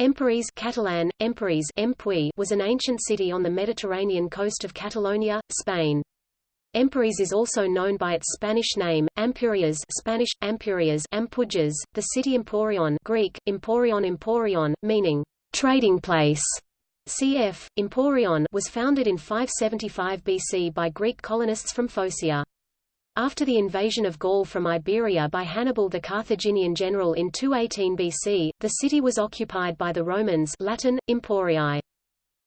Empúries Catalan, Empúries Empuy was an ancient city on the Mediterranean coast of Catalonia, Spain. Empúries is also known by its Spanish name, Ampurias Spanish, Ampurias Ampujas, the city Emporion Greek, Emporion Emporion, meaning, trading place. Cf. Emporion was founded in 575 BC by Greek colonists from Phocaea. After the invasion of Gaul from Iberia by Hannibal the Carthaginian general in 218 BC, the city was occupied by the Romans Latin, Emporii.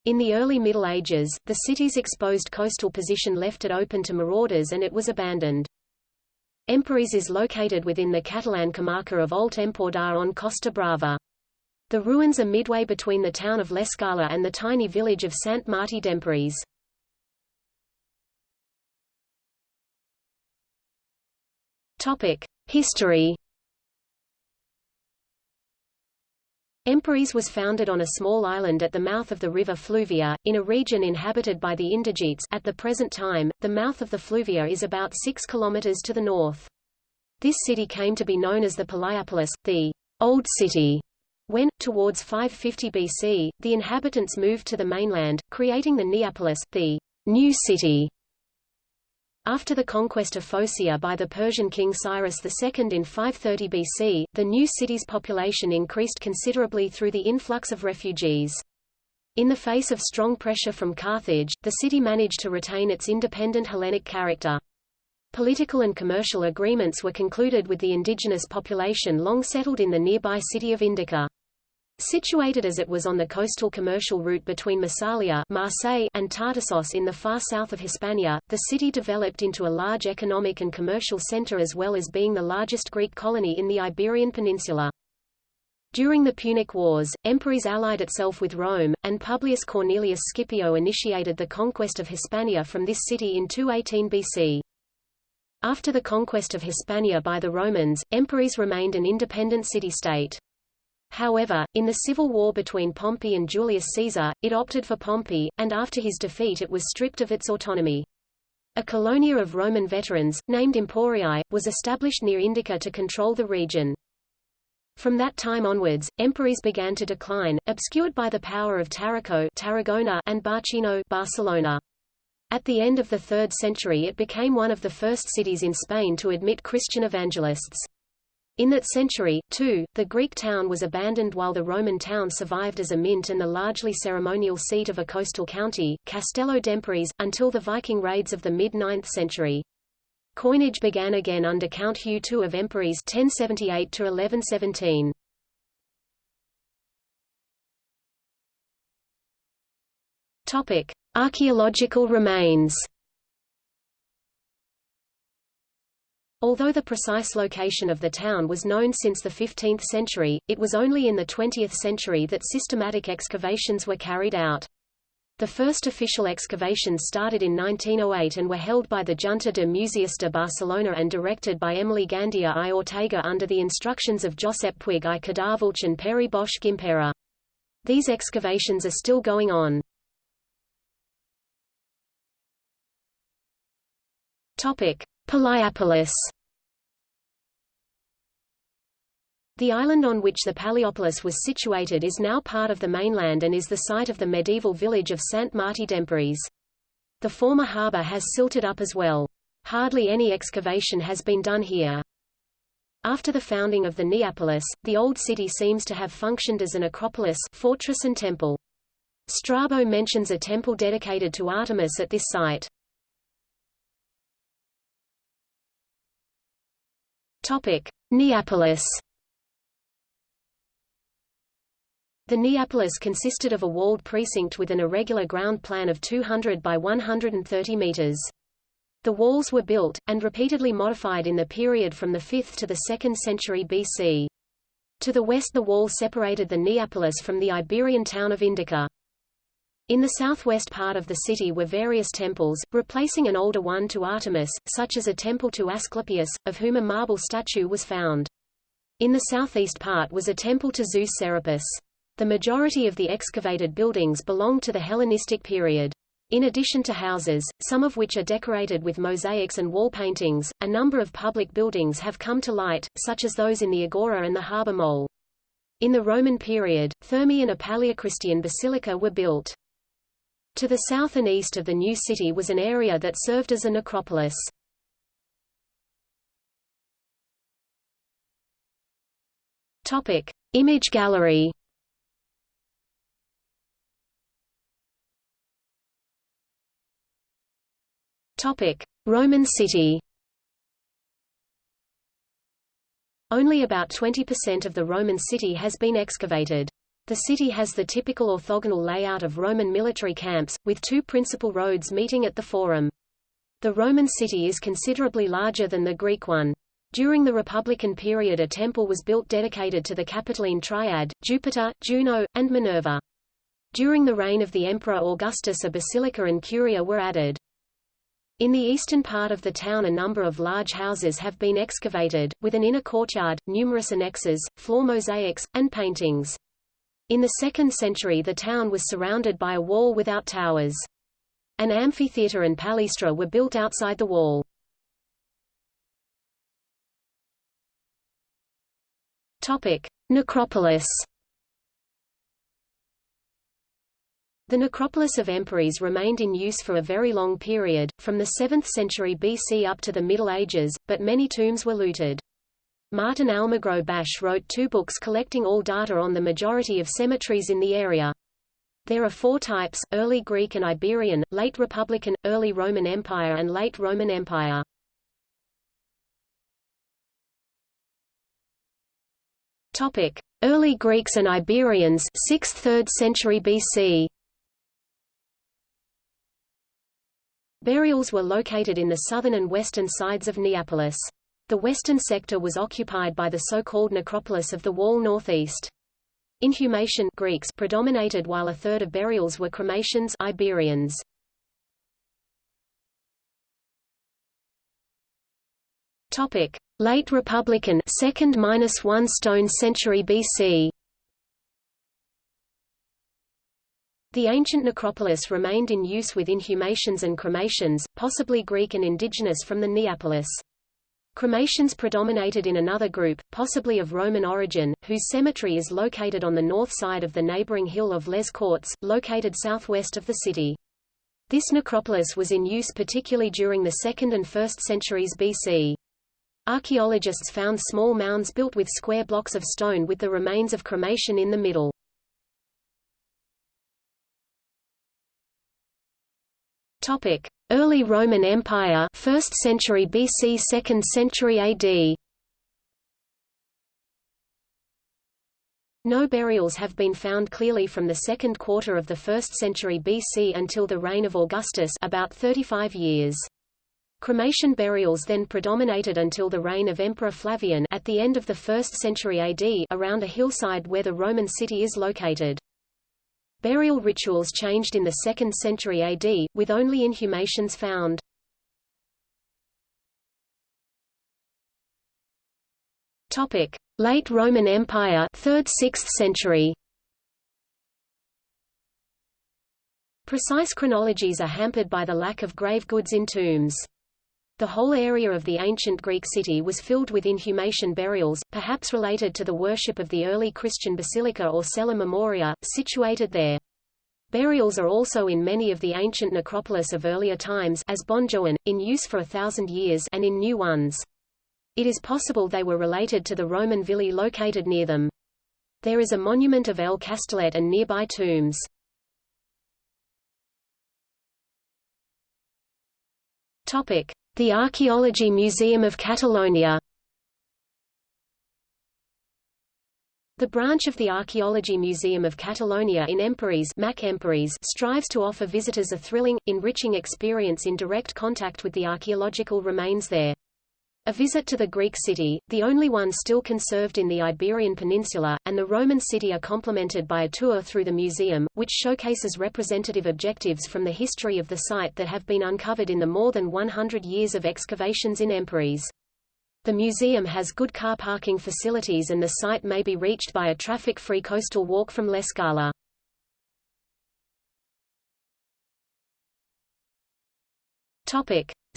In the early Middle Ages, the city's exposed coastal position left it open to marauders and it was abandoned. Empúries is located within the Catalan comarca of Alt Empordà on Costa Brava. The ruins are midway between the town of L'Escala and the tiny village of Sant Martí d'Empúries. History Empúries was founded on a small island at the mouth of the river Fluvia, in a region inhabited by the Indigetes at the present time, the mouth of the Fluvia is about 6 kilometers to the north. This city came to be known as the Palaiapolis, the Old City, when, towards 550 BC, the inhabitants moved to the mainland, creating the Neapolis, the New City. After the conquest of Phocaea by the Persian king Cyrus II in 530 BC, the new city's population increased considerably through the influx of refugees. In the face of strong pressure from Carthage, the city managed to retain its independent Hellenic character. Political and commercial agreements were concluded with the indigenous population long settled in the nearby city of Indica. Situated as it was on the coastal commercial route between Massalia Marseille and Tartessos in the far south of Hispania, the city developed into a large economic and commercial center as well as being the largest Greek colony in the Iberian Peninsula. During the Punic Wars, Empúries allied itself with Rome, and Publius Cornelius Scipio initiated the conquest of Hispania from this city in 218 BC. After the conquest of Hispania by the Romans, Empúries remained an independent city-state. However, in the civil war between Pompey and Julius Caesar, it opted for Pompey, and after his defeat it was stripped of its autonomy. A colonia of Roman veterans, named Emporii, was established near Indica to control the region. From that time onwards, Empúries began to decline, obscured by the power of Tarraco Tarragona and Barcino Barcelona. At the end of the 3rd century it became one of the first cities in Spain to admit Christian evangelists. In that century, too, the Greek town was abandoned while the Roman town survived as a mint and the largely ceremonial seat of a coastal county, Castello d'Empúries, until the Viking raids of the mid-9th century. Coinage began again under Count Hugh II of Empúries 1078 Topic: Archaeological remains. Although the precise location of the town was known since the 15th century, it was only in the 20th century that systematic excavations were carried out. The first official excavations started in 1908 and were held by the Junta de Museus de Barcelona and directed by Emili Gandia i Ortega under the instructions of Josep Puig i Cadafalch and Pere Bosch Gimpera. These excavations are still going on. Topic: Palaiapolis The island on which the Palaiapolis was situated is now part of the mainland and is the site of the medieval village of Sant Martí d'Empúries. The former harbour has silted up as well. Hardly any excavation has been done here. After the founding of the Neapolis, the old city seems to have functioned as an acropolis fortress and temple. Strabo mentions a temple dedicated to Artemis at this site. Topic: Neapolis. The Neapolis consisted of a walled precinct with an irregular ground plan of 200 by 130 meters. The walls were built, and repeatedly modified in the period from the 5th to the 2nd century BC. To the west the wall separated the Neapolis from the Iberian town of Indica. In the southwest part of the city were various temples, replacing an older one to Artemis, such as a temple to Asclepius, of whom a marble statue was found. In the southeast part was a temple to Zeus Serapis. The majority of the excavated buildings belonged to the Hellenistic period. In addition to houses, some of which are decorated with mosaics and wall paintings, a number of public buildings have come to light, such as those in the Agora and the Harbour Mole. In the Roman period, Thermae and a Paleochristian basilica were built. To the south and east of the new city was an area that served as a necropolis. Topic: Image gallery. Topic: Roman city. Only about 20% of the Roman city has been excavated. The city has the typical orthogonal layout of Roman military camps, with two principal roads meeting at the Forum. The Roman city is considerably larger than the Greek one. During the Republican period a temple was built dedicated to the Capitoline Triad, Jupiter, Juno, and Minerva. During the reign of the Emperor Augustus a basilica and curia were added. In the eastern part of the town a number of large houses have been excavated, with an inner courtyard, numerous annexes, floor mosaics, and paintings. In the 2nd century the town was surrounded by a wall without towers. An amphitheatre and palaestra were built outside the wall. Necropolis The necropolis of Empúries remained in use for a very long period, from the 7th century BC up to the Middle Ages, but many tombs were looted. Martin Almagro Basch wrote two books collecting all data on the majority of cemeteries in the area. There are four types, Early Greek and Iberian, Late Republican, Early Roman Empire and Late Roman Empire. Topic: Early Greeks and Iberians, 6th–3rd century BC. Burials were located in the southern and western sides of Neapolis. The western sector was occupied by the so-called necropolis of the wall northeast. Inhumation Greeks predominated while a third of burials were cremations Iberians. Topic: Late Republican 2nd-1 stone century BC. The ancient necropolis remained in use with inhumations and cremations, possibly Greek and indigenous from the Neapolis. Cremations predominated in another group, possibly of Roman origin, whose cemetery is located on the north side of the neighboring hill of Les Corts, located southwest of the city. This necropolis was in use particularly during the 2nd and 1st centuries BC. Archaeologists found small mounds built with square blocks of stone with the remains of cremation in the middle. Topic: Early Roman Empire, 1st century BC, 2nd century AD. No burials have been found clearly from the second quarter of the 1st century BC until the reign of Augustus about 35 years. Cremation burials then predominated until the reign of Emperor Flavian at the end of the 1st century AD around a hillside where the Roman city is located. Burial rituals changed in the 2nd century AD, with only inhumations found. Topic: Late Roman Empire, 3rd–6th century. Precise chronologies are hampered by the lack of grave goods in tombs. The whole area of the ancient Greek city was filled with inhumation burials, perhaps related to the worship of the early Christian basilica or cella memoria, situated there. Burials are also in many of the ancient necropolis of earlier times as Bonjoan, in use for a thousand years and in new ones. It is possible they were related to the Roman villi located near them. There is a monument of El Castellet and nearby tombs. Topic: the Archaeology Museum of Catalonia The branch of the Archaeology Museum of Catalonia in Empúries, Mac strives to offer visitors a thrilling, enriching experience in direct contact with the archaeological remains there. A visit to the Greek city, the only one still conserved in the Iberian Peninsula, and the Roman city are complemented by a tour through the museum, which showcases representative objectives from the history of the site that have been uncovered in the more than 100 years of excavations in Empúries. The museum has good car parking facilities and the site may be reached by a traffic-free coastal walk from L'Escala.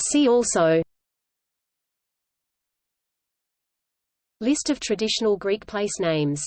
See also List of traditional Greek place names